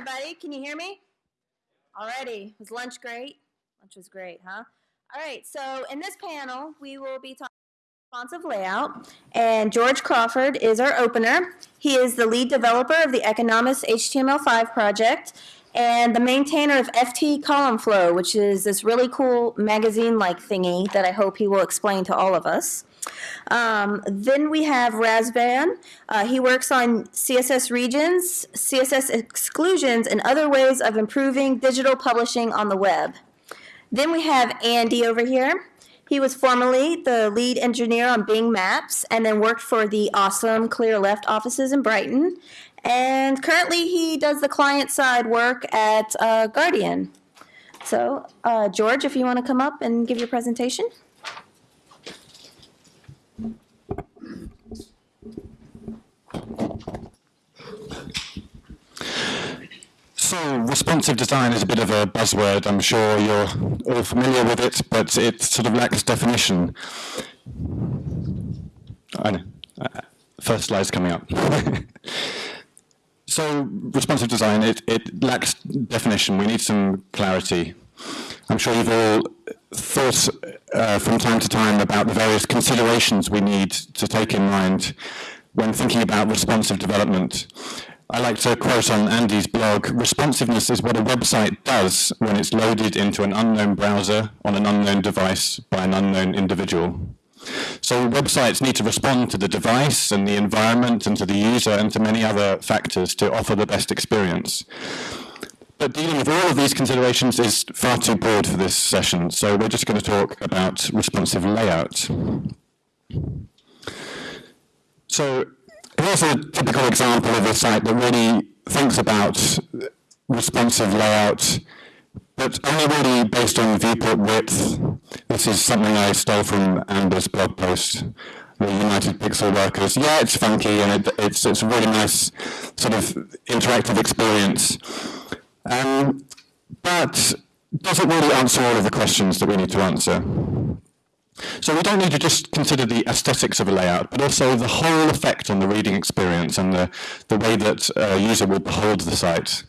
everybody. Can you hear me? Alrighty. Was lunch great? Lunch was great, huh? All right. So in this panel, we will be talking responsive layout, and George Crawford is our opener. He is the lead developer of the Economist HTML5 project and the maintainer of FT Column Flow, which is this really cool magazine-like thingy that I hope he will explain to all of us. Um, then we have Razvan. Uh, he works on CSS regions, CSS exclusions, and other ways of improving digital publishing on the web. Then we have Andy over here. He was formerly the lead engineer on Bing Maps and then worked for the awesome Clearleft offices in Brighton. And currently he does the client side work at uh, Guardian. So, uh, George, if you want to come up and give your presentation. So responsive design is a bit of a buzzword. I'm sure you're all familiar with it, but it sort of lacks definition. I know. Uh, first slide's coming up. so responsive design, it, it lacks definition. We need some clarity. I'm sure you've all thought uh, from time to time about the various considerations we need to take in mind when thinking about responsive development. I like to quote on Andy's blog, responsiveness is what a website does when it's loaded into an unknown browser on an unknown device by an unknown individual. So websites need to respond to the device and the environment and to the user and to many other factors to offer the best experience. But dealing with all of these considerations is far too broad for this session, so we're just going to talk about responsive layout. So here's a typical example of a site that really thinks about responsive layout, but only really based on viewport width. This is something I stole from Amber's blog post, the United Pixel Workers. Yeah, it's funky and it, it's, it's a really nice sort of interactive experience. Um, but doesn't really answer all of the questions that we need to answer. So we don't need to just consider the aesthetics of a layout, but also the whole effect on the reading experience and the, the way that a user will behold the site.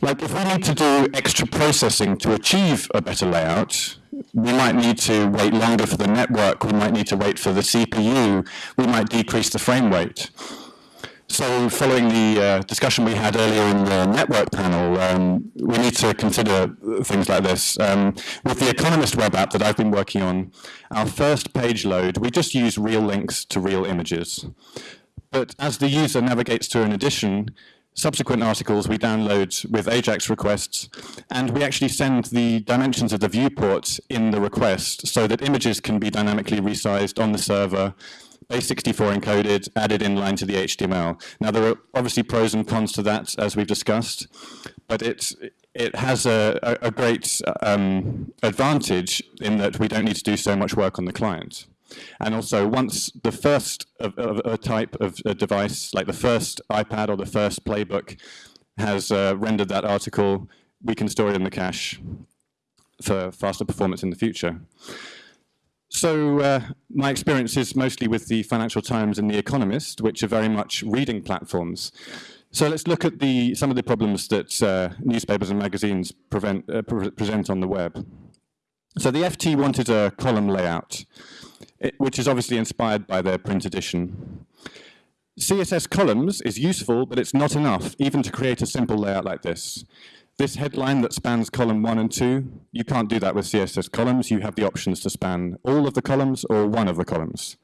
Like if we need to do extra processing to achieve a better layout, we might need to wait longer for the network, we might need to wait for the CPU, we might decrease the frame rate. So following the uh, discussion we had earlier in the network panel, um, we need to consider things like this. Um, with the Economist web app that I've been working on, our first page load, we just use real links to real images. But as the user navigates to an edition, subsequent articles we download with AJAX requests, and we actually send the dimensions of the viewport in the request so that images can be dynamically resized on the server base64 encoded, added in line to the HTML. Now there are obviously pros and cons to that, as we've discussed, but it's, it has a, a, a great um, advantage in that we don't need to do so much work on the client. And also, once the first of, of a type of a device, like the first iPad or the first PlayBook, has uh, rendered that article, we can store it in the cache for faster performance in the future. So uh, my experience is mostly with the Financial Times and The Economist, which are very much reading platforms. So let's look at the, some of the problems that uh, newspapers and magazines prevent, uh, pre present on the web. So the FT wanted a column layout, which is obviously inspired by their print edition. CSS columns is useful, but it's not enough, even to create a simple layout like this. This headline that spans column one and two, you can't do that with CSS columns. You have the options to span all of the columns or one of the columns.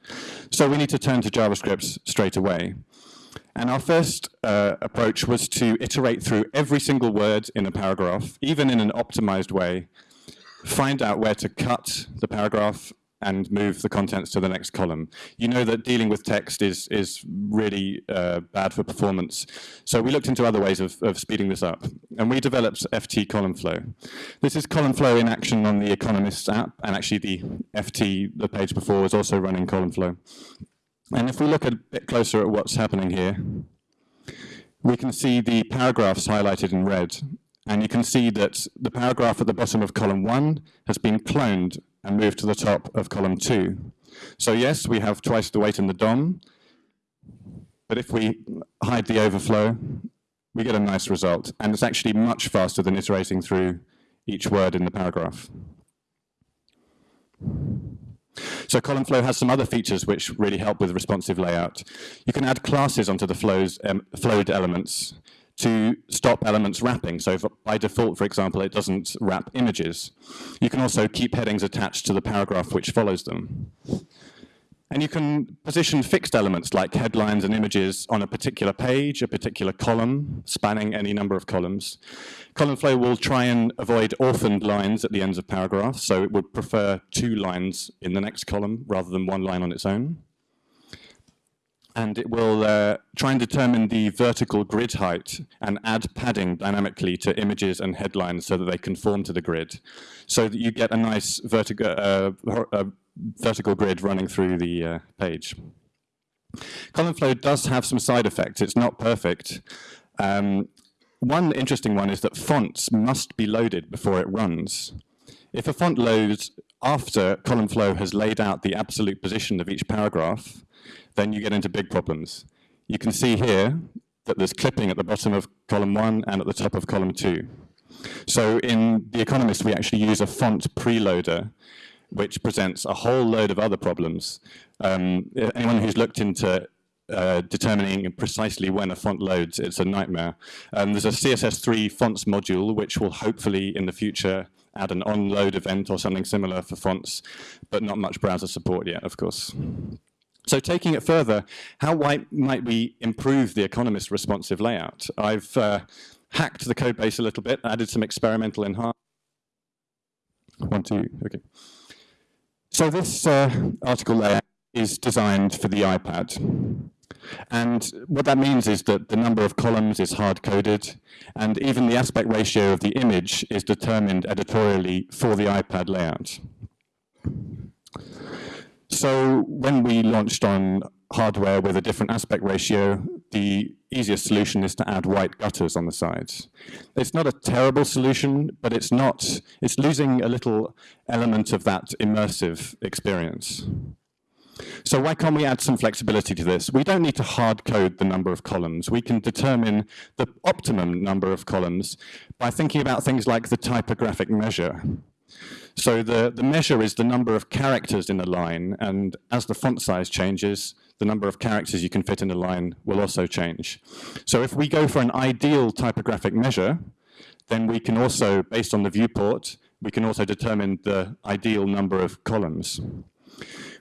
So we need to turn to JavaScript straight away. And our first uh, approach was to iterate through every single word in a paragraph, even in an optimized way, find out where to cut the paragraph and move the contents to the next column. You know that dealing with text is, is really uh, bad for performance. So we looked into other ways of, of speeding this up. And we developed FT column flow. This is column flow in action on the Economist app. And actually the FT, the page before, was also running column flow. And if we look a bit closer at what's happening here, we can see the paragraphs highlighted in red. And you can see that the paragraph at the bottom of column one has been cloned and moved to the top of column two. So yes, we have twice the weight in the DOM, but if we hide the overflow we get a nice result. And it's actually much faster than iterating through each word in the paragraph. So column flow has some other features which really help with responsive layout. You can add classes onto the flows, um, flowed elements to stop elements wrapping. So by default, for example, it doesn't wrap images. You can also keep headings attached to the paragraph which follows them. And you can position fixed elements like headlines and images on a particular page, a particular column, spanning any number of columns. Column flow will try and avoid orphaned lines at the ends of paragraphs, so it would prefer two lines in the next column rather than one line on its own. And it will uh, try and determine the vertical grid height and add padding dynamically to images and headlines so that they conform to the grid, so that you get a nice vertical, uh, uh, vertical grid running through the uh, page. Column flow does have some side effects. It's not perfect. Um, one interesting one is that fonts must be loaded before it runs. If a font loads after column flow has laid out the absolute position of each paragraph, then you get into big problems. You can see here that there's clipping at the bottom of column one and at the top of column two. So in The Economist, we actually use a font preloader which presents a whole load of other problems. Um, anyone who's looked into uh, determining precisely when a font loads, it's a nightmare. Um, there's a CSS3 fonts module, which will hopefully in the future add an onload event or something similar for fonts, but not much browser support yet, of course. So taking it further, how might we improve the Economist responsive layout? I've uh, hacked the code base a little bit, added some experimental enhancements. One, two, okay. So this uh, article layout is designed for the iPad. And what that means is that the number of columns is hard-coded, and even the aspect ratio of the image is determined editorially for the iPad layout. So when we launched on hardware with a different aspect ratio, the easiest solution is to add white gutters on the sides. It's not a terrible solution, but it's not, it's losing a little element of that immersive experience. So why can't we add some flexibility to this? We don't need to hard code the number of columns. We can determine the optimum number of columns by thinking about things like the typographic measure. So the, the measure is the number of characters in a line, and as the font size changes, the number of characters you can fit in a line will also change. So if we go for an ideal typographic measure, then we can also, based on the viewport, we can also determine the ideal number of columns.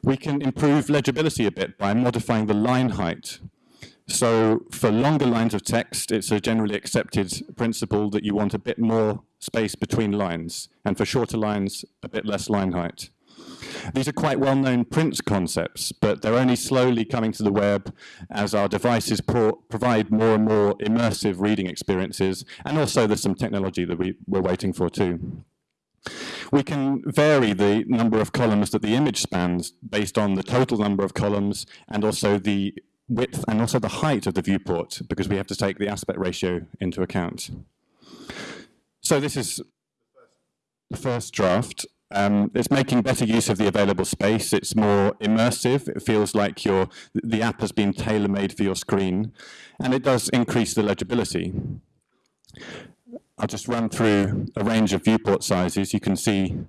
We can improve legibility a bit by modifying the line height. So for longer lines of text, it's a generally accepted principle that you want a bit more space between lines, and for shorter lines, a bit less line height. These are quite well-known print concepts, but they're only slowly coming to the web as our devices pro provide more and more immersive reading experiences, and also there's some technology that we, we're waiting for too. We can vary the number of columns that the image spans based on the total number of columns and also the width and also the height of the viewport because we have to take the aspect ratio into account. So this is the first draft. Um, it's making better use of the available space. It's more immersive. It feels like your, the app has been tailor-made for your screen. And it does increase the legibility. I'll just run through a range of viewport sizes. You can see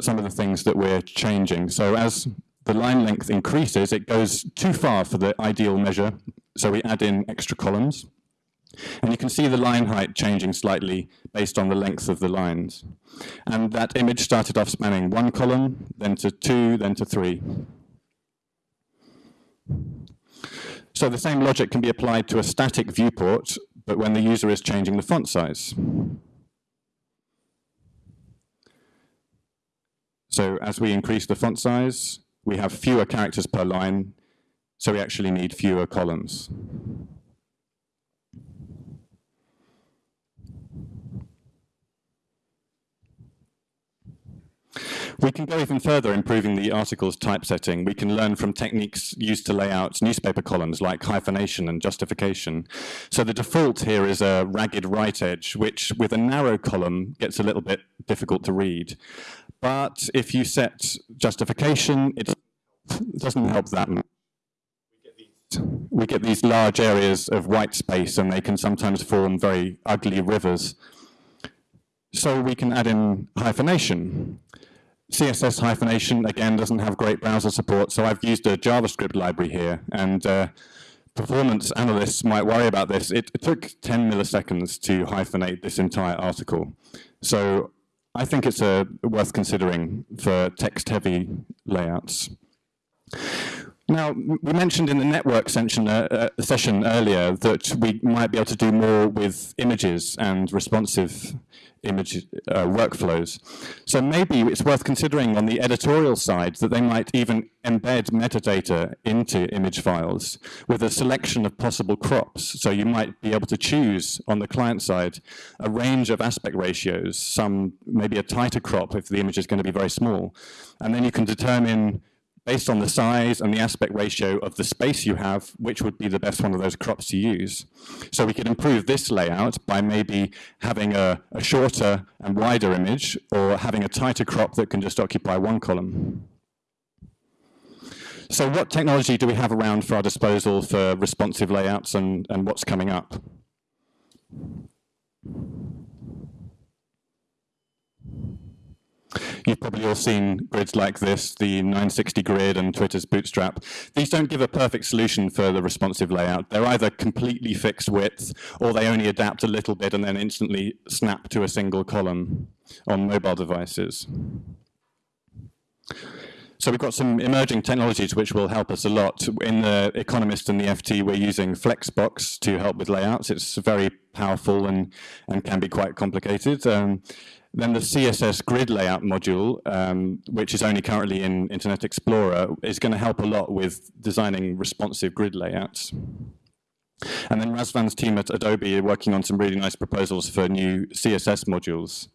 some of the things that we're changing. So as the line length increases, it goes too far for the ideal measure. So we add in extra columns. And you can see the line height changing slightly based on the length of the lines. And that image started off spanning one column, then to two, then to three. So the same logic can be applied to a static viewport, but when the user is changing the font size. So as we increase the font size, we have fewer characters per line, so we actually need fewer columns. We can go even further improving the article's typesetting. We can learn from techniques used to lay out newspaper columns like hyphenation and justification. So the default here is a ragged right edge, which with a narrow column gets a little bit difficult to read. But if you set justification, it doesn't help that much. We get these large areas of white space and they can sometimes form very ugly rivers. So we can add in hyphenation. CSS hyphenation, again, doesn't have great browser support, so I've used a JavaScript library here, and uh, performance analysts might worry about this. It, it, took 10 milliseconds to hyphenate this entire article. So I think it's uh, worth considering for text-heavy layouts. Now, we mentioned in the network session, uh, uh, session earlier that we might be able to do more with images and responsive image uh, workflows. So maybe it's worth considering on the editorial side that they might even embed metadata into image files with a selection of possible crops. So you might be able to choose on the client side a range of aspect ratios, some maybe a tighter crop if the image is going to be very small. And then you can determine based on the size and the aspect ratio of the space you have, which would be the best one of those crops to use. So we could improve this layout by maybe having a, a shorter and wider image or having a tighter crop that can just occupy one column. So what technology do we have around for our disposal for responsive layouts and, and what's coming up? You've probably all seen grids like this, the 960 grid and Twitter's Bootstrap. These don't give a perfect solution for the responsive layout. They're either completely fixed width, or they only adapt a little bit and then instantly snap to a single column on mobile devices. So we've got some emerging technologies which will help us a lot. In the Economist and the FT, we're using Flexbox to help with layouts. It's very powerful and, and can be quite complicated. Um, then the CSS grid layout module, um, which is only currently in Internet Explorer, is going to help a lot with designing responsive grid layouts. And then Razvan's team at Adobe are working on some really nice proposals for new CSS modules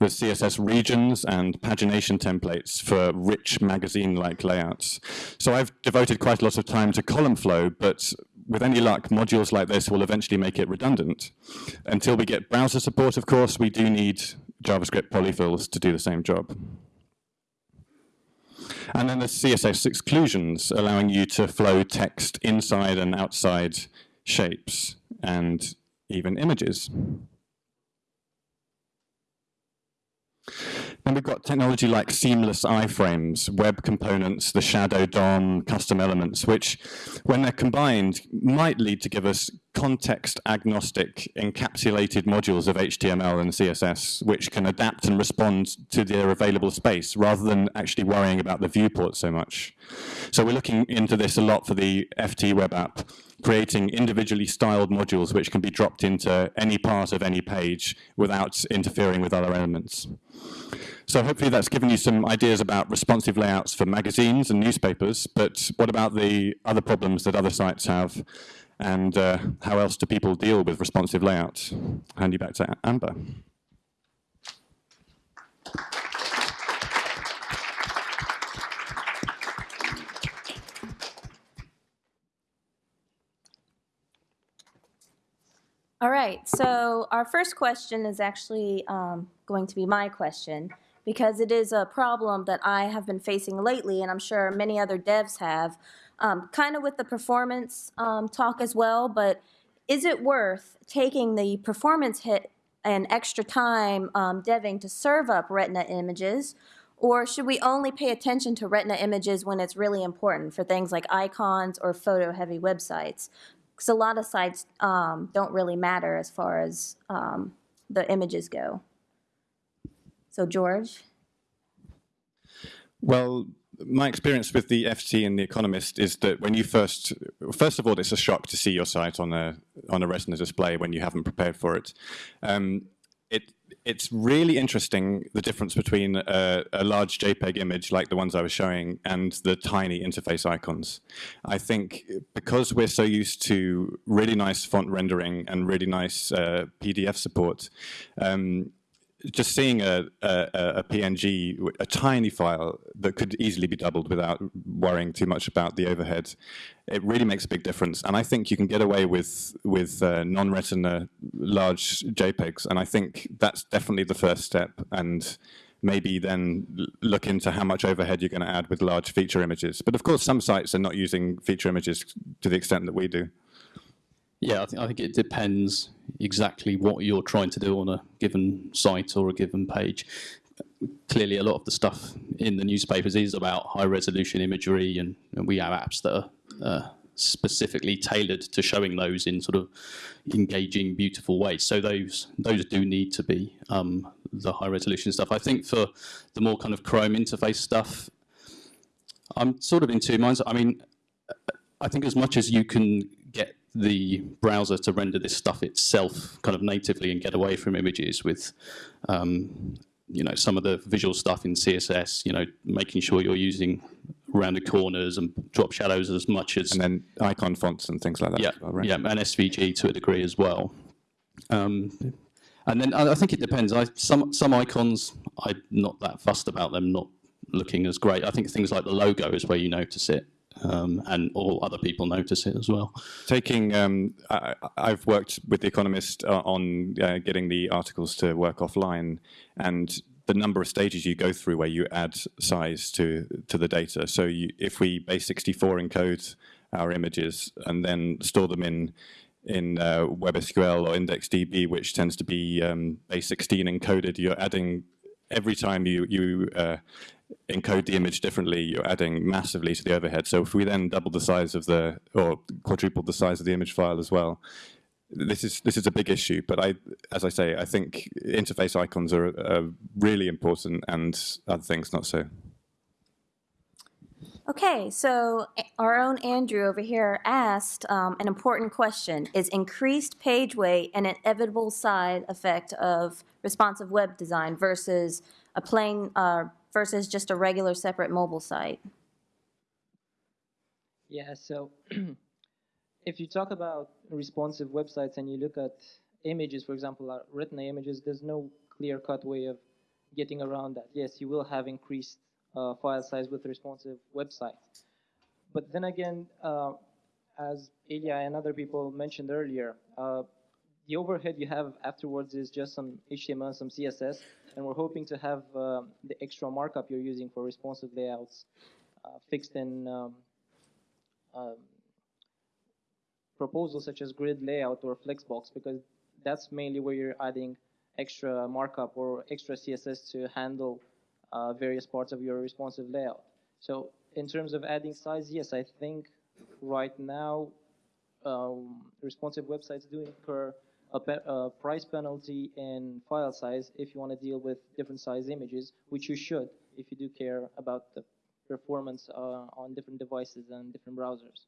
with CSS regions and pagination templates for rich magazine-like layouts. So I've devoted quite a lot of time to column flow, but with any luck, modules like this will eventually make it redundant. Until we get browser support, of course, we do need JavaScript polyfills to do the same job. And then the CSS exclusions, allowing you to flow text inside and outside shapes and even images. Then we've got technology like seamless iframes, web components, the shadow DOM, custom elements, which, when they're combined, might lead to give us context agnostic encapsulated modules of HTML and CSS, which can adapt and respond to their available space rather than actually worrying about the viewport so much. So we're looking into this a lot for the FT web app, creating individually styled modules which can be dropped into any part of any page without interfering with other elements. So hopefully that's given you some ideas about responsive layouts for magazines and newspapers, but what about the other problems that other sites have? And uh, how else do people deal with responsive layouts? Hand you back to Amber. All right, so our first question is actually um, going to be my question because it is a problem that I have been facing lately, and I'm sure many other devs have, um, kind of with the performance um, talk as well, but is it worth taking the performance hit and extra time um, deving to serve up Retina images, or should we only pay attention to Retina images when it's really important for things like icons or photo-heavy websites? Because a lot of sites um, don't really matter as far as um, the images go. So George? Well, my experience with the FT and the Economist is that when you first, first of all, it's a shock to see your site on a on a Retina display when you haven't prepared for it. Um, it it's really interesting the difference between a, a, large JPEG image like the ones I was showing and the tiny interface icons. I think because we're so used to really nice font rendering and really nice uh, PDF support, um, just seeing a, a, a, PNG, a tiny file that could easily be doubled without worrying too much about the overhead, it really makes a big difference. And I think you can get away with with uh, non-retina large JPEGs, and I think that's definitely the first step. And maybe then look into how much overhead you're going to add with large feature images. But of course, some sites are not using feature images to the extent that we do. Yeah, I think, I think it depends exactly what you're trying to do on a given site or a given page. Clearly, a lot of the stuff in the newspapers is about high resolution imagery, and, and we have apps that are uh, specifically tailored to showing those in sort of engaging, beautiful ways. So those those do need to be um, the high resolution stuff. I think for the more kind of Chrome interface stuff, I'm sort of in two minds. I mean, I think as much as you can the browser to render this stuff itself kind of natively and get away from images with um, you know some of the visual stuff in CSS, you know, making sure you're using rounded corners and drop shadows as much as and then icon fonts and things like that. Yeah, well, right? yeah, and SVG to a degree as well. Um, and then I, I think it depends. I, some some icons I'm not that fussed about them not looking as great. I think things like the logo is where you notice it. Um, and all other people notice it as well. Taking, um, I, have worked with The Economist uh, on uh, getting the articles to work offline, and the number of stages you go through where you add size to to the data. So you, if we base64 encode our images and then store them in in uh, WebSQL or IndexedDB, which tends to be um, base16 encoded, you're adding every time you you uh, encode the image differently, you're adding massively to the overhead. So if we then double the size of the, or quadruple the size of the image file as well, this is this is a big issue. But I, as I say, I think interface icons are, are really important, and other things not so. Okay, so our own Andrew over here asked um, an important question. Is increased page weight an inevitable side effect of responsive web design versus a plain uh, versus just a regular separate mobile site? Yeah, so if you talk about responsive websites and you look at images, for example, uh, retina images, there's no clear-cut way of getting around that. Yes, you will have increased uh, file size with responsive websites. But then again, uh, as Ilya and other people mentioned earlier, uh, the overhead you have afterwards is just some HTML, some CSS, and we're hoping to have uh, the extra markup you're using for responsive layouts uh, fixed in um, um, proposals such as grid layout or flexbox because that's mainly where you're adding extra markup or extra CSS to handle uh, various parts of your responsive layout. So in terms of adding size, yes, I think right now um, responsive websites do incur a, a, price penalty in file size if you want to deal with different size images, which you should if you do care about the performance uh, on different devices and different browsers.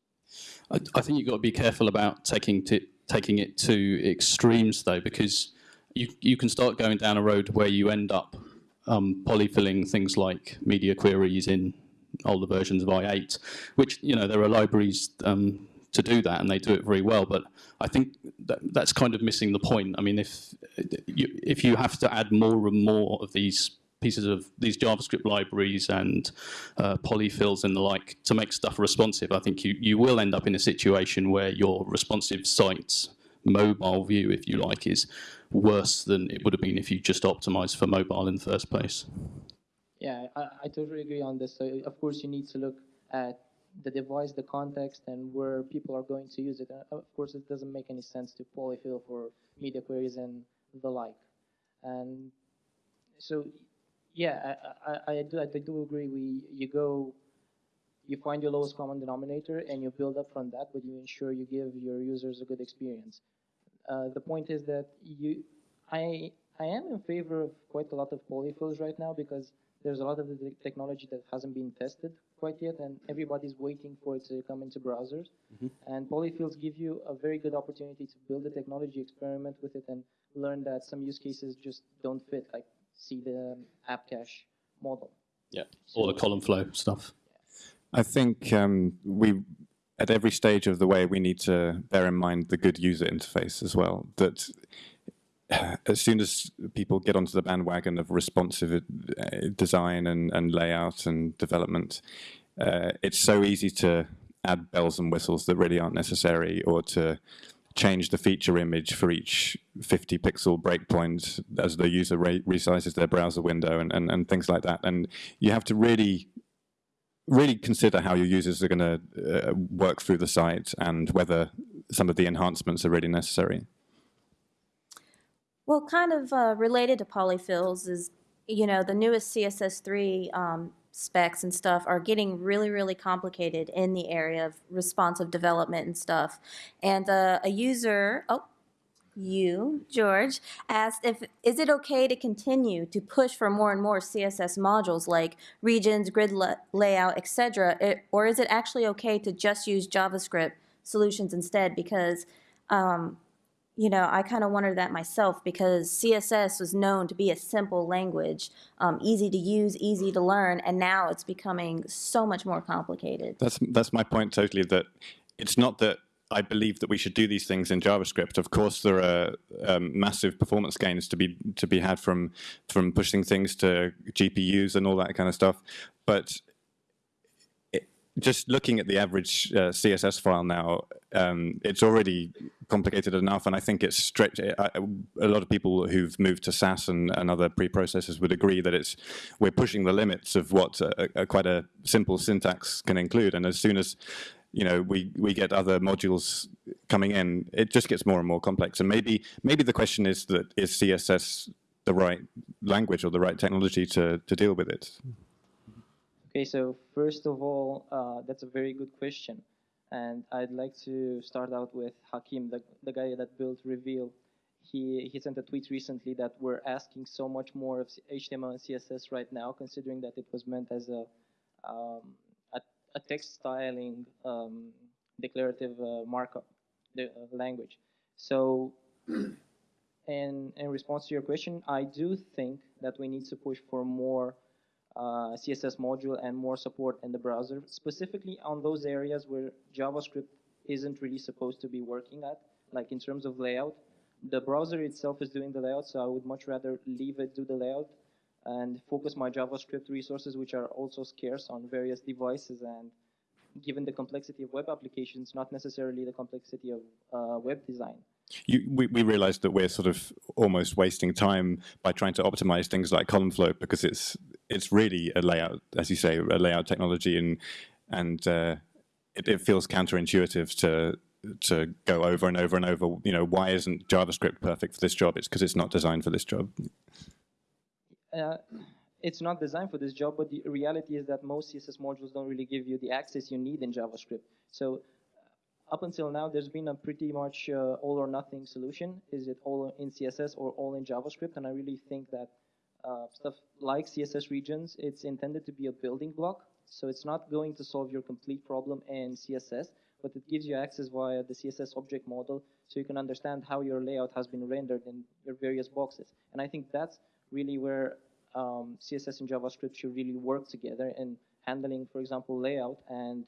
I, I think you've got to be careful about taking to, taking it to extremes though, because you you can start going down a road where you end up um, polyfilling things like media queries in older versions of i8, which you know there are libraries um, to do that, and they do it very well. But I think that, that's kind of missing the point. I mean, if you, if you have to add more and more of these pieces of these JavaScript libraries and uh, polyfills and the like to make stuff responsive, I think you, you will end up in a situation where your responsive site's mobile view, if you like, is worse than it would have been if you just optimized for mobile in the first place. Yeah, I, I totally agree on this. So of course, you need to look at the device, the context, and where people are going to use it. Uh, of course, it doesn't make any sense to polyfill for media queries and the like. And so, yeah, I, I, I, do, I do agree. We you go, you find your lowest common denominator, and you build up from that, but you ensure you give your users a good experience. Uh, the point is that you, I, I am in favor of quite a lot of polyfills right now because there's a lot of the technology that hasn't been tested quite yet, and everybody's waiting for it to come into browsers. Mm-hmm. And polyfills give you a very good opportunity to build a technology, experiment with it, and learn that some use cases just don't fit, like see the um, app cache model. Yeah, so, or the column flow stuff. I think um, we, at every stage of the way, we need to bear in mind the good user interface as well. That as soon as people get onto the bandwagon of responsive uh, design and, and layout and development, uh, it's so easy to add bells and whistles that really aren't necessary or to change the feature image for each 50 pixel breakpoint as the user re resizes their browser window and, and, and things like that. And you have to really really consider how your users are going to uh, work through the site and whether some of the enhancements are really necessary. Well, kind of uh, related to polyfills is, you know, the newest CSS3 um, specs and stuff are getting really, really complicated in the area of responsive development and stuff. And uh, a user, oh, you, George, asked if is it okay to continue to push for more and more CSS modules like regions, grid la layout, etc., or is it actually okay to just use JavaScript solutions instead? Because um, you know, I kind of wondered that myself because CSS was known to be a simple language, um, easy to use, easy to learn, and now it's becoming so much more complicated. That's that's my point totally. That it's not that I believe that we should do these things in JavaScript. Of course, there are um, massive performance gains to be to be had from from pushing things to GPUs and all that kind of stuff. But just looking at the average uh, CSS file now, um, it's already complicated enough, and I think it's stretched. A lot of people who've moved to Sass and, and other preprocessors would agree that it's we're pushing the limits of what a, a, quite a simple syntax can include. And as soon as you know, we, we get other modules coming in, it just gets more and more complex. And maybe, maybe the question is that is CSS the right language or the right technology to, to deal with it? Okay, so first of all, uh, that's a very good question. And I'd like to start out with Hakim, the, the guy that built Reveal. He, he sent a tweet recently that we're asking so much more of HTML and CSS right now, considering that it was meant as a um, a text styling um, declarative uh, markup the, uh, language. So in, in response to your question, I do think that we need to push for more uh, CSS module and more support in the browser, specifically on those areas where JavaScript isn't really supposed to be working at, like in terms of layout. The browser itself is doing the layout, so I would much rather leave it do the layout and focus my JavaScript resources, which are also scarce on various devices and given the complexity of web applications, not necessarily the complexity of uh, web design. You, we, we realized that we're sort of almost wasting time by trying to optimize things like column flow because it's it's really a layout, as you say, a layout technology, and and uh, it, it feels counterintuitive to to go over and over and over. You know, why isn't JavaScript perfect for this job? It's because it's not designed for this job uh, it's not designed for this job, but the reality is that most CSS modules don't really give you the access you need in JavaScript. So up until now, there's been a pretty much uh, all or nothing solution. Is it all in CSS or all in JavaScript? And I really think that uh, stuff like CSS regions, it's intended to be a building block. So it's not going to solve your complete problem in CSS, but it gives you access via the CSS object model so you can understand how your layout has been rendered in your various boxes. And I think that's really where um, CSS and JavaScript should really work together in handling, for example, layout and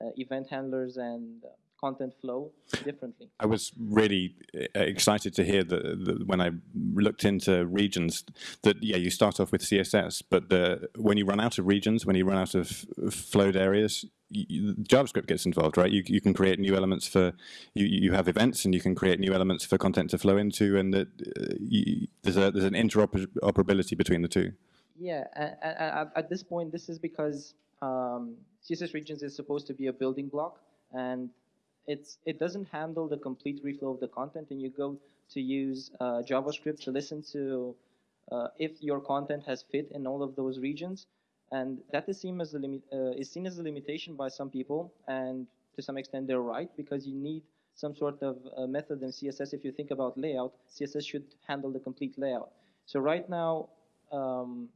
uh, event handlers and uh, content flow differently. I was really uh, excited to hear that, when I looked into regions that yeah you start off with CSS, but the, when you run out of regions, when you run out of flowed areas, you, JavaScript gets involved, right? You, you can create new elements for, you, you have events and you can create new elements for content to flow into and that, uh, you, there's, a, there's an interoperability between the two. Yeah, at, at this point, this is because um, CSS regions is supposed to be a building block and it's, it doesn't handle the complete reflow of the content and you go to use uh, JavaScript to listen to uh, if your content has fit in all of those regions and that is seen as a limit, uh, is seen as a limitation by some people, and to some extent they're right because you need some sort of uh, method in CSS. If you think about layout, CSS should handle the complete layout. So right now, um,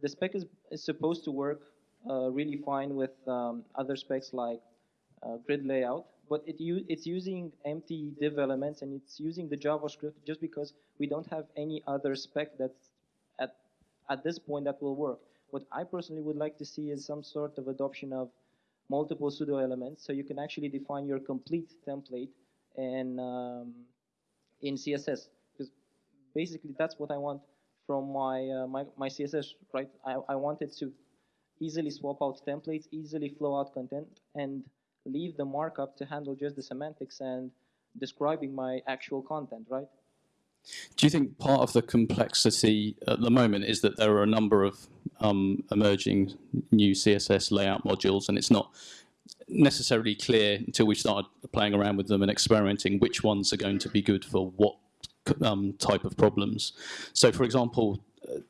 the spec is, is, supposed to work uh, really fine with um, other specs like uh, grid layout, but it it's using empty div elements and it's using the JavaScript just because we don't have any other spec that's at at this point that will work. What I personally would like to see is some sort of adoption of multiple pseudo elements, so you can actually define your complete template in um, in CSS. Because basically, that's what I want from my uh, my, my CSS. Right, I I want it to easily swap out templates, easily flow out content, and leave the markup to handle just the semantics and describing my actual content, right? Do you think part of the complexity at the moment is that there are a number of um, emerging new CSS layout modules, and it's not necessarily clear until we start playing around with them and experimenting which ones are going to be good for what um, type of problems. So, for example, uh,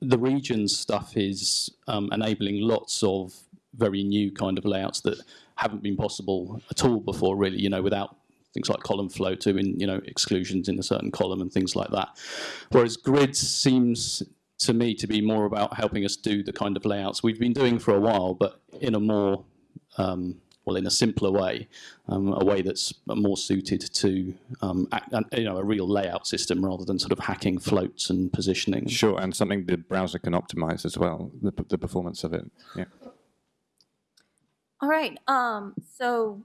the regions stuff is um, enabling lots of very new kind of layouts that haven't been possible at all before, really. You know, without things like column flow to in you know exclusions in a certain column and things like that. Whereas grids seems to me to be more about helping us do the kind of layouts we've been doing for a while, but in a more um, well, in a simpler way, um, a way that's more suited to um, act, you know a real layout system rather than sort of hacking floats and positioning. Sure, and something the browser can optimize as well, the, the performance of it. Yeah. All right. Um, so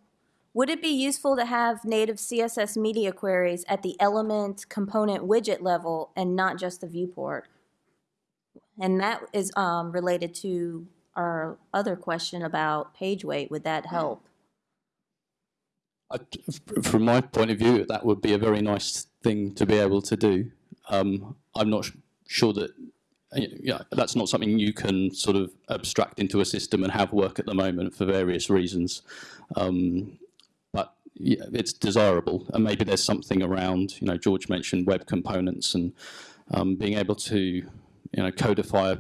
would it be useful to have native CSS media queries at the element component widget level and not just the viewport? And that is um, related to our other question about page weight. Would that help? I, from my point of view, that would be a very nice thing to be able to do. Um, I'm not sure that yeah, that's not something you can sort of abstract into a system and have work at the moment for various reasons. Um, but yeah, it's desirable, and maybe there's something around. You know, George mentioned web components and um, being able to, you know, codify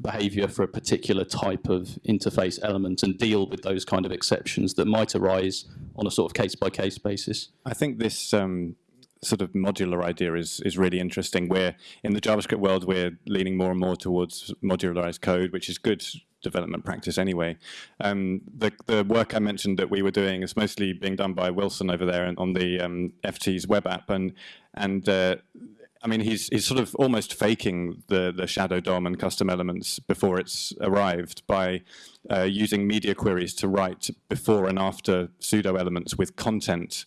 behavior for a particular type of interface element and deal with those kind of exceptions that might arise on a sort of case by case basis. I think this um, sort of modular idea is is really interesting. Where in the JavaScript world, we're leaning more and more towards modularized code, which is good development practice anyway. Um, the the work I mentioned that we were doing is mostly being done by Wilson over there on the um, FT's web app, and and uh, I mean, he's he's sort of almost faking the the shadow DOM and custom elements before it's arrived by uh, using media queries to write before and after pseudo elements with content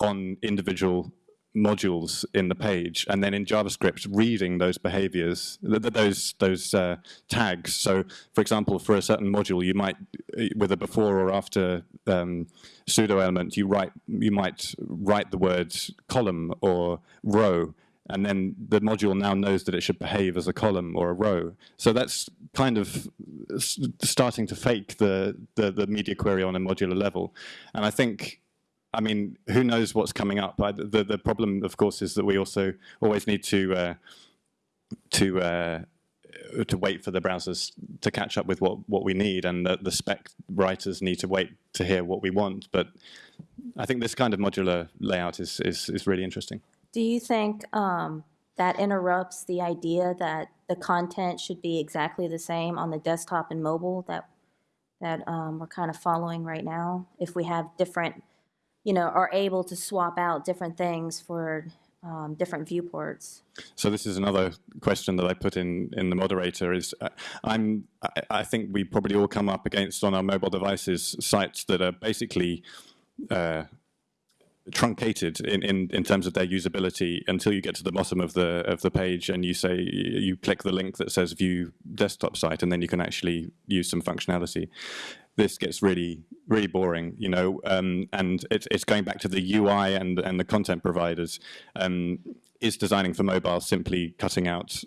on individual modules in the page, and then in JavaScript reading those behaviors, those those uh, tags. So, for example, for a certain module, you might, with a before or after um, pseudo element, you write you might write the words column or row, and then the module now knows that it should behave as a column or a row. So that's kind of starting to fake the, the, the media query on a modular level. And I think I mean, who knows what's coming up? I, the the problem, of course, is that we also always need to uh, to uh, to wait for the browsers to catch up with what what we need, and the, the spec writers need to wait to hear what we want. But I think this kind of modular layout is is is really interesting. Do you think um, that interrupts the idea that the content should be exactly the same on the desktop and mobile that that um, we're kind of following right now? If we have different you know, are able to swap out different things for um, different viewports. So this is another question that I put in in the moderator. Is uh, I'm I, I, think we probably all come up against on our mobile devices sites that are basically uh, truncated in, in, in terms of their usability until you get to the bottom of the of the page and you say you click the link that says view desktop site and then you can actually use some functionality this gets really really boring, you know, um, and it's, it's going back to the UI and, and the content providers. Um, is designing for mobile simply cutting out,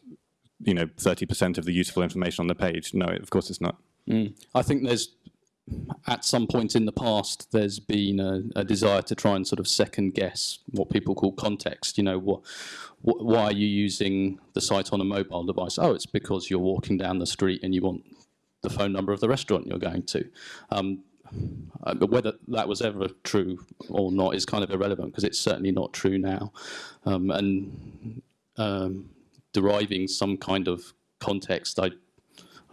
you know, 30% of the useful information on the page? No, of course it's not. Mm. I think there's, at some point in the past, there's been a, a, desire to try and sort of second guess what people call context. You know, what, why are you using the site on a mobile device? Oh, it's because you're walking down the street and you want the phone number of the restaurant you're going to. Um, uh, whether that was ever true or not is kind of irrelevant because it's certainly not true now. Um, and um, deriving some kind of context, I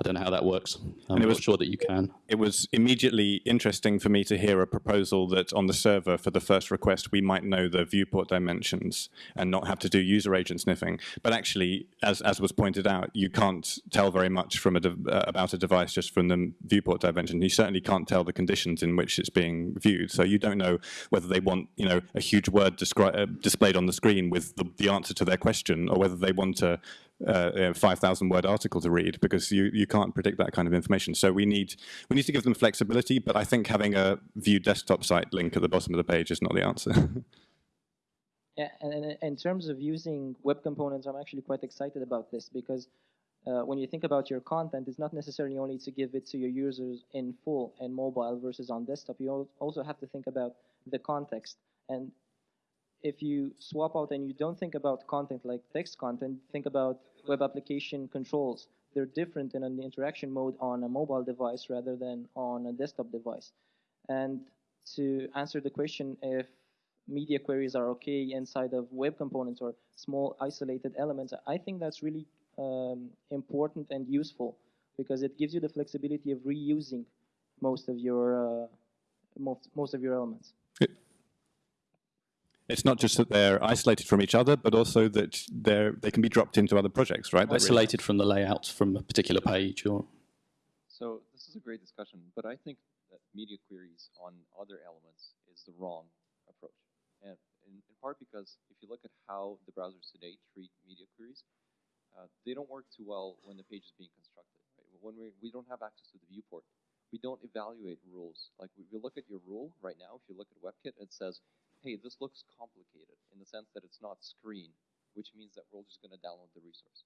I don't know how that works. I'm and it was, not sure that you can. It was immediately interesting for me to hear a proposal that on the server for the first request we might know the viewport dimensions and not have to do user agent sniffing. But actually, as, as was pointed out, you can't tell very much from a uh, about a device just from the viewport dimension. You certainly can't tell the conditions in which it's being viewed. So you don't know whether they want you know a huge word uh, displayed on the screen with the, the answer to their question or whether they want a uh, a 5,000 word article to read because you, you can't predict that kind of information. So we need, we need to give them flexibility, but I think having a view desktop site link at the bottom of the page is not the answer. Yeah, and and in terms of using web components, I'm actually quite excited about this because uh, when you think about your content, it's not necessarily only to give it to your users in full and mobile versus on desktop. You also have to think about the context. And if you swap out and you don't think about content like text content, think about web application controls. They're different in an interaction mode on a mobile device rather than on a desktop device. And to answer the question if media queries are okay inside of web components or small isolated elements, I think that's really um, important and useful because it gives you the flexibility of reusing most of your uh, most, most of your elements. It's not just that they're isolated from each other, but also that they're, they can be dropped into other projects, right? That really- Isolated from the layout from a particular page or So this is a great discussion, but I think that media queries on other elements is the wrong approach. And in, in part because if you look at how the browsers today treat media queries, uh, they don't work too well when the page is being constructed. Right? When we, we don't have access to the viewport, we don't evaluate rules. Like if you look at your rule right now, if you look at WebKit, it says, hey, this looks complicated in the sense that it's not screen, which means that we're all just going to download the resource.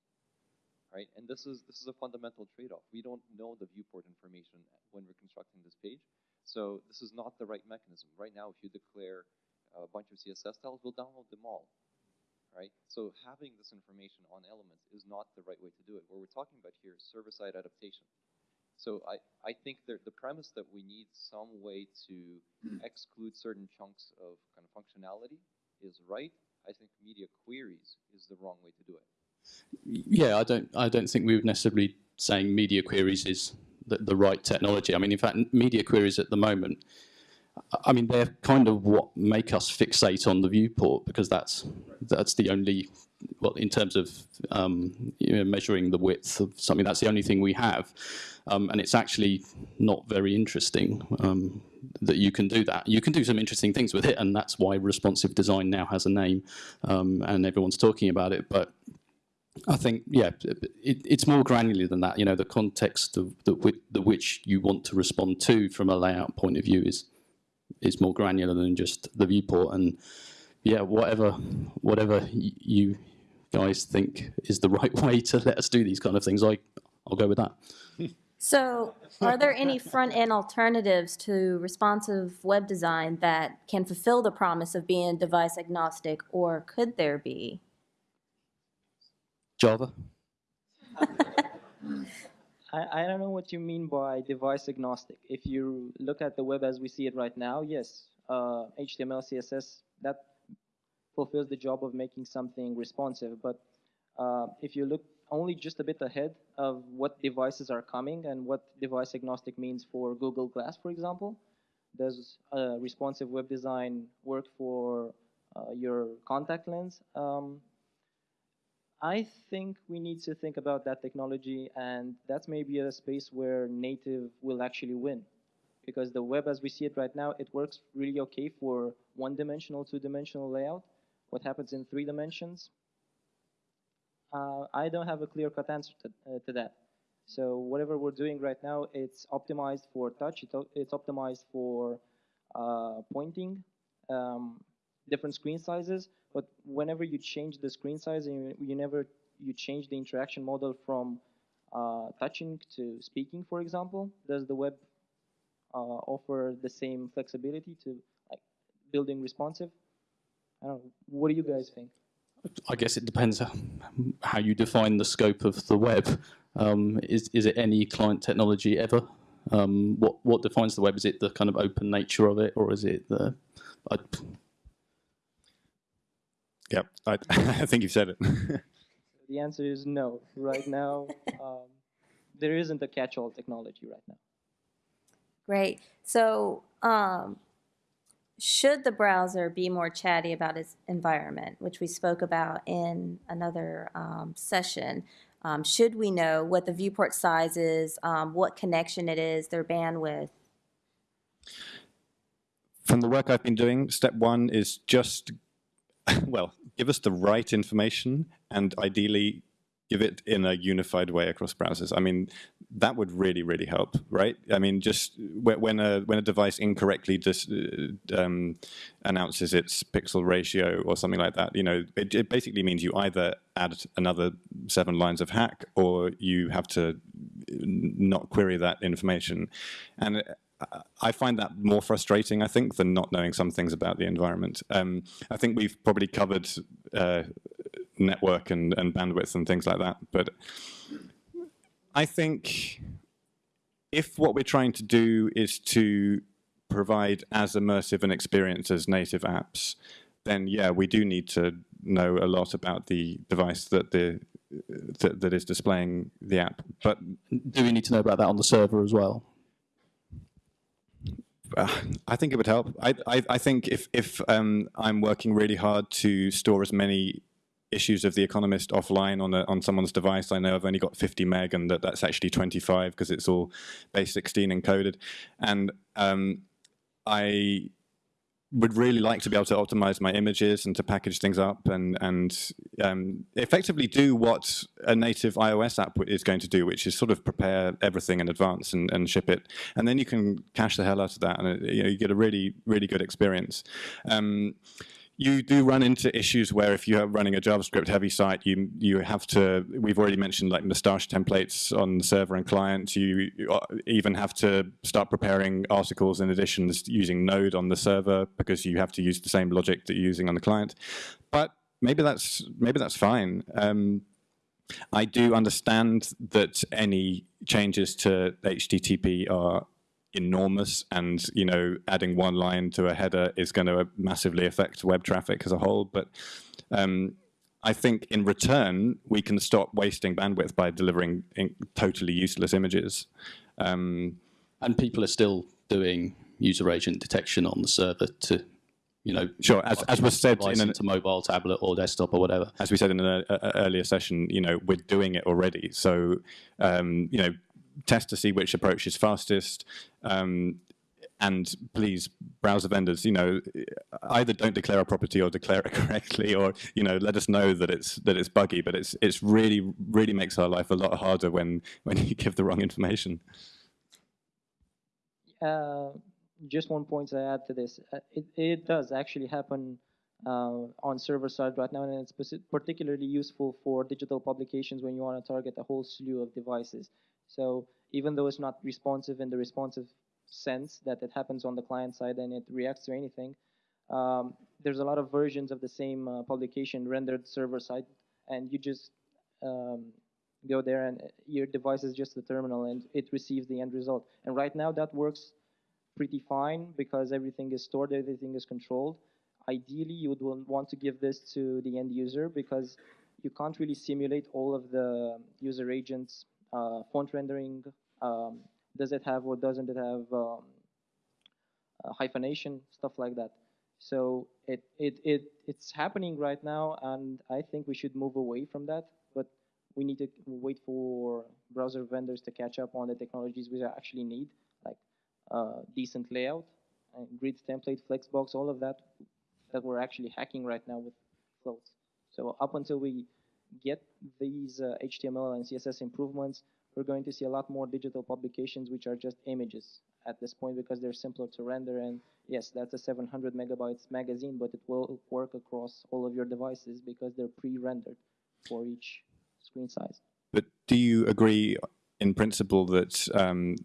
Right? And this is this is a fundamental trade-off. We don't know the viewport information when we're constructing this page. So this is not the right mechanism. Right now, if you declare a bunch of CSS styles, we'll download them all. Right? So having this information on elements is not the right way to do it. What we're talking about here is server-side adaptation. So I, I think that the premise that we need some way to hmm. exclude certain chunks of kind of functionality is right. I think media queries is the wrong way to do it. yeah, I don't I don't think we would necessarily saying media queries is the, the right technology. I mean, in fact, media queries at the moment, I mean, they're kind of what make us fixate on the viewport because that's that's the only well, in terms of um, you know, measuring the width of something, that's the only thing we have, um, and it's actually not very interesting um, that you can do that. You can do some interesting things with it, and that's why responsive design now has a name, um, and everyone's talking about it. But I think, yeah, it, it's more granular than that. You know, the context of the, the which you want to respond to from a layout point of view is is more granular than just the viewport. And yeah, whatever whatever you guys think is the right way to let us do these kind of things, I I'll go with that. So, are there any front end alternatives to responsive web design that can fulfill the promise of being device agnostic, or could there be? Java. I, I don't know what you mean by device agnostic. If you look at the web as we see it right now, yes, uh, HTML, CSS, that fulfills the job of making something responsive. But uh, if you look only just a bit ahead of what devices are coming and what device agnostic means for Google Glass, for example, does uh, responsive web design work for uh, your contact lens? Um, I think we need to think about that technology, and that's maybe a space where native will actually win. Because the web as we see it right now, it works really okay for one dimensional, two dimensional layout. What happens in three dimensions? Uh, I don't have a clear cut answer to, uh, to that. So, whatever we're doing right now, it's optimized for touch, it, it's optimized for uh, pointing, um, different screen sizes but whenever you change the screen size and you, you never you change the interaction model from uh, touching to speaking for example does the web uh, offer the same flexibility to like building responsive i don't know what do you guys think I guess it depends how you define the scope of the web. Um, is is it any client technology ever? Um, what what defines the web? Is it the kind of open nature of it, or is it the? I, Yep, I, I think you've said it. the answer is no right now um, there isn't a catch-all technology right now Great. So, um, should the browser be more chatty about its environment, which we spoke about in another um, session? Um, should we know what the viewport size is, um, what connection it is, their bandwidth? From the work I've been doing, step one is just, well, give us the right information and ideally give it in a unified way across browsers. I mean, that would really, really help, right? I mean, just when a when a device incorrectly just uh, um, announces its pixel ratio or something like that, you know, it, it basically means you either add another seven lines of hack or you have to not query that information. And I find that more frustrating, I think, than not knowing some things about the environment. Um, I think we've probably covered uh, network and, and bandwidth and things like that, but I think if what we're trying to do is to provide as immersive an experience as native apps, then yeah, we do need to know a lot about the device that the that, that is displaying the app. But do we need to know about that on the server as well? Uh, I think it would help. I, I, I think if, if um, I'm working really hard to store as many issues of The Economist offline on a, on someone's device, I know I've only got 50 meg and that that's actually 25 because it's all base 16 encoded. And um, I would really like to be able to optimize my images and to package things up and and um, effectively do what a native iOS app is going to do, which is sort of prepare everything in advance and, and ship it, and then you can cache the hell out of that, and it, you, know, you get a really really good experience. Um, you do run into issues where if you're running a JavaScript heavy site, you you have to, we've already mentioned like Mustache templates on the server and client. You uh, even have to start preparing articles and editions using Node on the server because you have to use the same logic that you're using on the client. But maybe that's, maybe that's fine. Um, I do understand that any changes to HTTP are enormous and you know adding one line to a header is going to massively affect web traffic as a whole. But um, I think in return we can stop wasting bandwidth by delivering totally useless images. Um, and people are still doing user agent detection on the server to you know sure as, as was said in a mobile tablet or desktop or whatever. As we said in an earlier session you know we're doing it already. So um, you know test to see which approach is fastest. Um, and please, browser vendors, you know, either don't declare a property or declare it correctly, or you know, let us know that it's that it's buggy. But it's it's really really makes our life a lot harder when when you give the wrong information. Uh, just one point to add to this: uh, it it does actually happen uh, on server side right now, and it's particularly useful for digital publications when you want to target a whole slew of devices. So even though it's not responsive in the responsive sense that it happens on the client side and it reacts to anything, um, there's a lot of versions of the same uh, publication rendered server side, and you just um, go there and your device is just the terminal and it receives the end result. And right now that works pretty fine because everything is stored, everything is controlled. Ideally, you would want to give this to the end user because you can't really simulate all of the user agents uh, font rendering, um, does it have or doesn't it have um, hyphenation, stuff like that. So it, it, it, it's happening right now, and I think we should move away from that. But we need to wait for browser vendors to catch up on the technologies we actually need, like uh, decent layout, grid template, flexbox, all of that that we're actually hacking right now with floats. So up until we get these uh, HTML and CSS improvements, we're going to see a lot more digital publications which are just images at this point because they're simpler to render. And yes, that's a 700 megabytes magazine, but it will work across all of your devices because they're pre-rendered for each screen size. But do you agree in principle that um,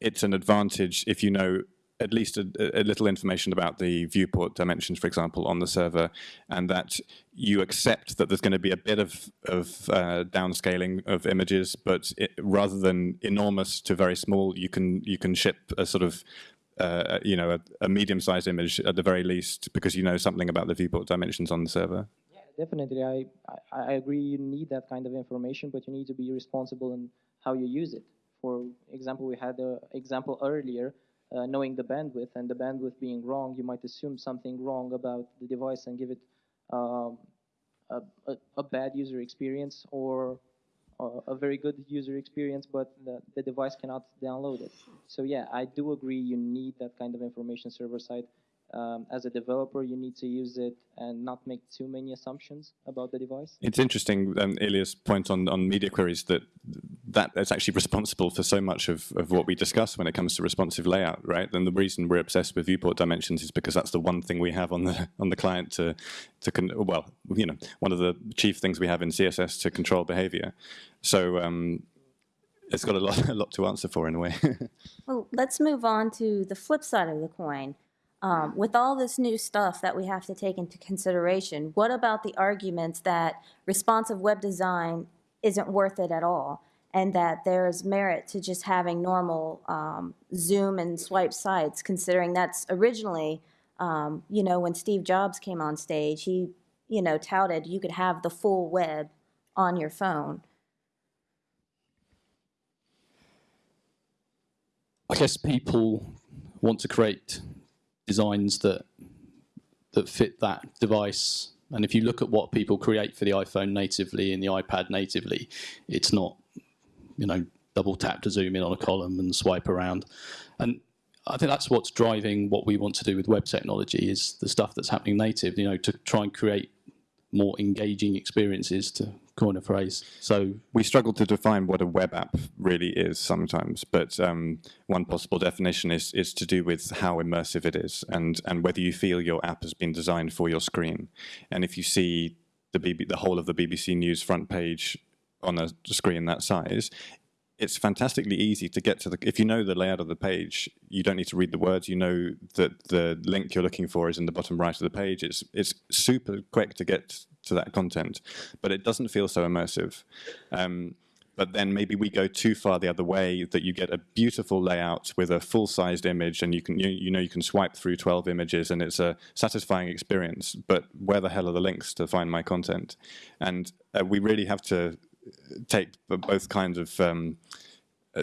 it's an advantage if you know at least a, a, little information about the viewport dimensions, for example, on the server, and that you accept that there's going to be a bit of, of uh, downscaling of images, but it, rather than enormous to very small, you can you can ship a sort of uh, you know a, a medium-sized image at the very least because you know something about the viewport dimensions on the server. Yeah, definitely. I, I, I agree. You need that kind of information, but you need to be responsible in how you use it. For example, we had an example earlier uh, knowing the bandwidth and the bandwidth being wrong, you might assume something wrong about the device and give it um, a, a, a, bad user experience or a very good user experience, but the, the, device cannot download it. So yeah, I do agree you need that kind of information server side. Um, as a developer, you need to use it and not make too many assumptions about the device. It's interesting, um, Ilya's point on, on media queries that that is actually responsible for so much of, of what we discuss when it comes to responsive layout, right? And the reason we're obsessed with viewport dimensions is because that's the one thing we have on the on the client to to con- well, you know, one of the chief things we have in CSS to control behavior. So um, it's got a lot a lot to answer for in a way. Well, let's move on to the flip side of the coin. Um, with all this new stuff that we have to take into consideration, what about the arguments that responsive web design isn't worth it at all? And that there's merit to just having normal um, zoom and swipe sites, considering that's originally, um, you know, when Steve Jobs came on stage, he, you know, touted you could have the full web on your phone. I guess people want to create designs that that fit that device. And if you look at what people create for the iPhone natively and the iPad natively, it's not, you know, double tap to zoom in on a column and swipe around. And I think that's what's driving what we want to do with web technology is the stuff that's happening native, you know, to try and create more engaging experiences to coin a phrase. So we struggle to define what a web app really is sometimes, but um, one possible definition is is to do with how immersive it is and and whether you feel your app has been designed for your screen. And if you see the BB, the whole of the BBC News front page on a screen that size, it's fantastically easy to get to the. If you know the layout of the page, you don't need to read the words. You know that the link you're looking for is in the bottom right of the page. It's it's super quick to get to that content, but it doesn't feel so immersive. Um, but then maybe we go too far the other way that you get a beautiful layout with a full-sized image and you can you, you, know you can swipe through 12 images and it's a satisfying experience but where the hell are the links to find my content and uh, we really have to take both kinds of um,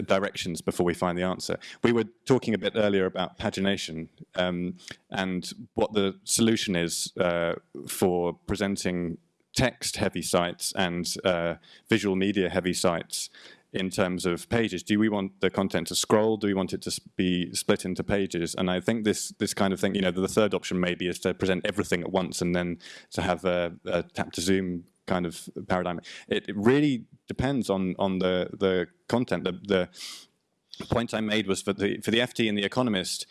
directions before we find the answer. We were talking a bit earlier about pagination um, and what the solution is uh, for presenting text-heavy sites and uh, visual media-heavy sites in terms of pages. Do we want the content to scroll? Do we want it to be split into pages? And I think this this kind of thing, you know, the third option maybe is to present everything at once and then to have a, a tap to zoom kind of paradigm. It, it really depends on on the the content. The, the point I made was for the for the FT and the Economist.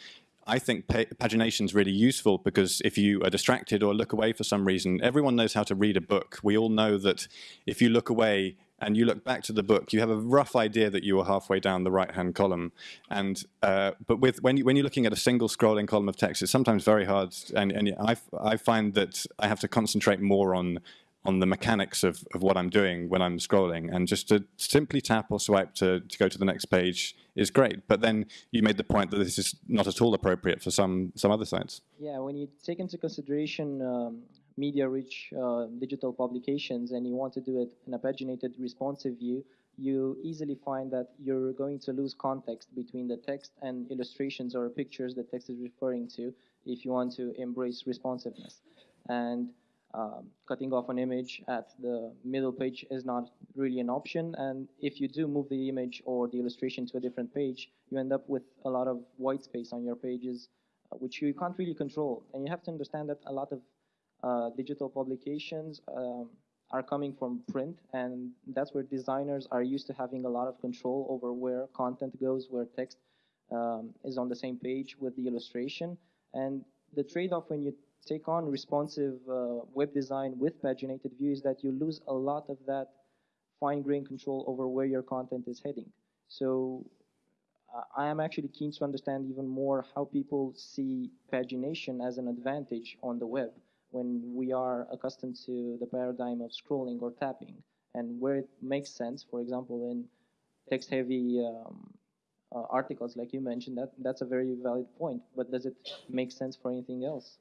I think pagination is really useful because if you are distracted or look away for some reason, everyone knows how to read a book. We all know that if you look away and you look back to the book, you have a rough idea that you were halfway down the right-hand column. And uh, but with when you when you're looking at a single scrolling column of text, it's sometimes very hard. And, and I I find that I have to concentrate more on on the mechanics of, of what I'm doing when I'm scrolling. And just to simply tap or swipe to, to go to the next page is great. But then you made the point that this is not at all appropriate for some, some other sites. Yeah, when you take into consideration um, media-rich uh, digital publications and you want to do it in a paginated responsive view, you easily find that you're going to lose context between the text and illustrations or pictures the text is referring to if you want to embrace responsiveness. And um, cutting off an image at the middle page is not really an option. And if you do move the image or the illustration to a different page, you end up with a lot of white space on your pages, uh, which you can't really control. And you have to understand that a lot of uh, digital publications um, are coming from print, and that's where designers are used to having a lot of control over where content goes, where text um, is on the same page with the illustration. And the trade-off when you take on responsive uh, web design with paginated view is that you lose a lot of that fine-grained control over where your content is heading. So uh, I am actually keen to understand even more how people see pagination as an advantage on the web when we are accustomed to the paradigm of scrolling or tapping and where it makes sense, for example, in text-heavy um, uh, articles like you mentioned, that, that's a very valid point, but does it make sense for anything else?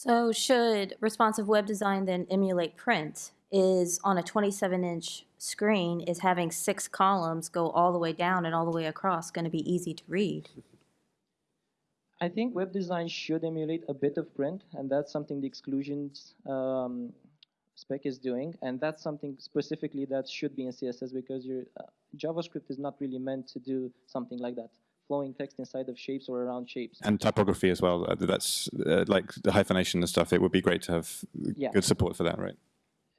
So should responsive web design then emulate print? Is on a 27 inch screen, is having six columns go all the way down and all the way across going to be easy to read? I think web design should emulate a bit of print, and that's something the exclusions um, spec is doing, and that's something specifically that should be in CSS because your uh, JavaScript is not really meant to do something like that. Flowing text inside of shapes or around shapes. And typography as well. uh, That's uh, like the hyphenation and stuff. It would be great to have Yeah. good support for that, right?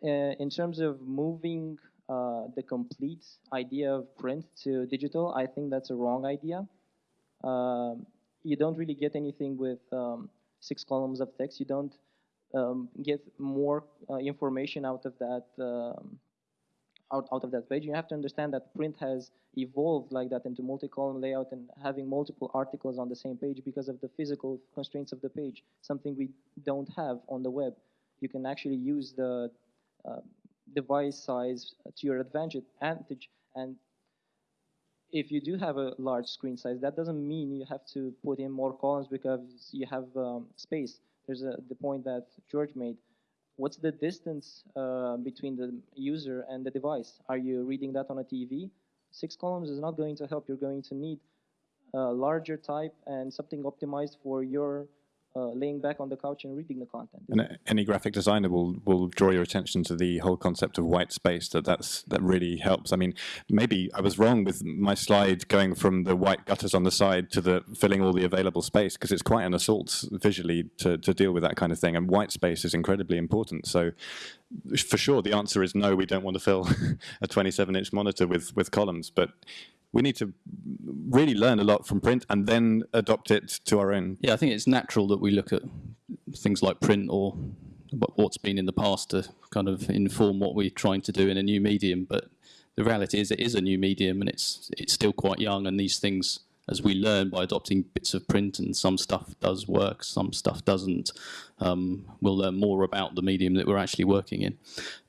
uh, in terms of moving uh, the complete idea of print to digital, I think that's a wrong idea. Um, you don't really get anything with um, six columns of text. You don't um, get more uh, information out of that um, out, out of that page. You have to understand that print has evolved like that into multi-column layout and having multiple articles on the same page because of the physical constraints of the page, something we don't have on the web. You can actually use the uh, device size to your advantage. And if you do have a large screen size, that doesn't mean you have to put in more columns because you have um, space. There's a, the point that George made. What's the distance uh, between the user and the device? Are you reading that on a TV? Six columns is not going to help. You're going to need a larger type and something optimized for your uh, laying back on the couch and reading the content. And any graphic designer will will draw your attention to the whole concept of white space. That that's that really helps. I mean, maybe I was wrong with my slide going from the white gutters on the side to the filling all the available space because it's quite an assault visually to to deal with that kind of thing. And white space is incredibly important. So. For sure, the answer is no. We don't want to fill a 27-inch monitor with with columns, but we need to really learn a lot from print and then adopt it to our own. Yeah, I think it's natural that we look at things like print or what- what's been in the past to kind of inform what we're trying to do in a new medium. But the reality is, it is a new medium, and it's it's still quite young. And these things, as we learn by adopting bits of print, and some stuff does work, some stuff doesn't. Um, we'll learn more about the medium that we're actually working in.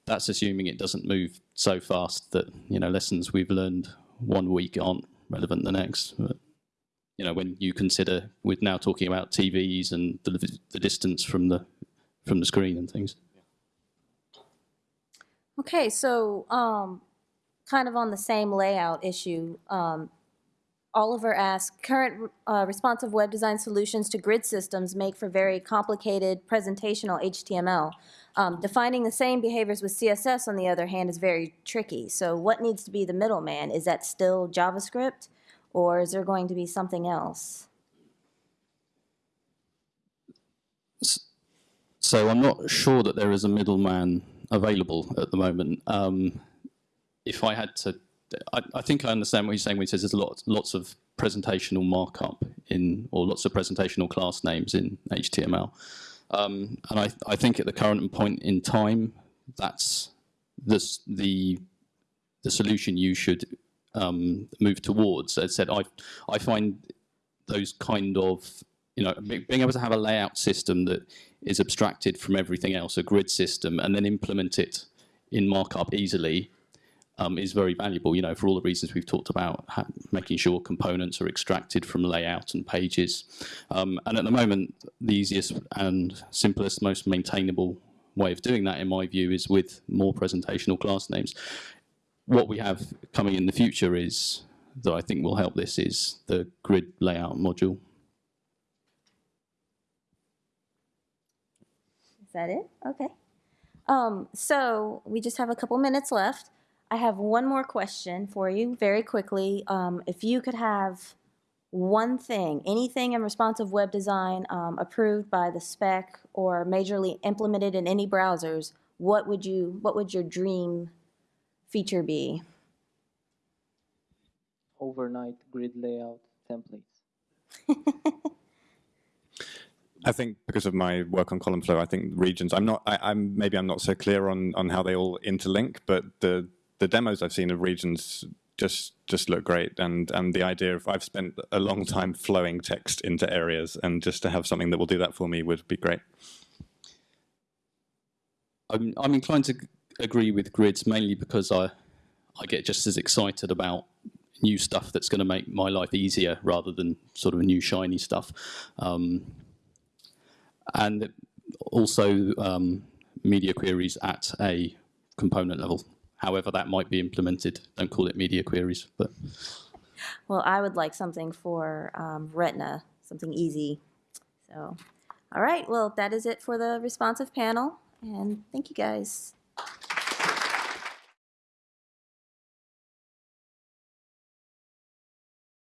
That's assuming it doesn't move so fast that you know lessons we've learned one week aren't relevant the next. But, you know, when you consider we're now talking about TVs and the, the distance from the from the screen and things. Okay, so um, kind of on the same layout issue, um, Oliver asked, current uh, responsive web design solutions to grid systems make for very complicated presentational HTML. Um, defining the same behaviors with CSS, on the other hand, is very tricky. So what needs to be the middleman? Is that still JavaScript, or is there going to be something else? So I'm not sure that there is a middleman available at the moment. Um, if I had to, I, I think I understand what you're saying when he says there's lots, lots of presentational markup in, or lots of presentational class names in HTML. Um, and I, I think at the current point in time, that's the, the solution you should um, move towards. As I said, I, I find those kind of, you know, being able to have a layout system that is abstracted from everything else, a grid system, and then implement it in markup easily um, is very valuable. You know, for all the reasons we've talked about, making sure components are extracted from layout and pages. Um, and at the moment, the easiest and simplest, most maintainable way of doing that, in my view, is with more presentational class names. What we have coming in the future is that I think will help this is the grid layout module. Is that it? Okay. Um, so we just have a couple minutes left. I have one more question for you very quickly. Um, if you could have one thing, anything in responsive web design um, approved by the spec or majorly implemented in any browsers, what would you, what would your dream feature be? Overnight grid layout templates. I think because of my work on column flow, I think regions. I'm not. I, I'm maybe I'm not so clear on on how they all interlink, but the the demos I've seen of regions just just look great, and and the idea of I've spent a long time flowing text into areas, and just to have something that will do that for me would be great. I'm, I'm inclined to agree with grids mainly because I, I get just as excited about new stuff that's going to make my life easier rather than sort of new shiny stuff. Um, and also um, media queries at a component level. However, that might be implemented. Don't call it media queries, but Well, I would like something for um, Retina, something easy. So, all right. Well, that is it for the responsive panel. And thank you guys.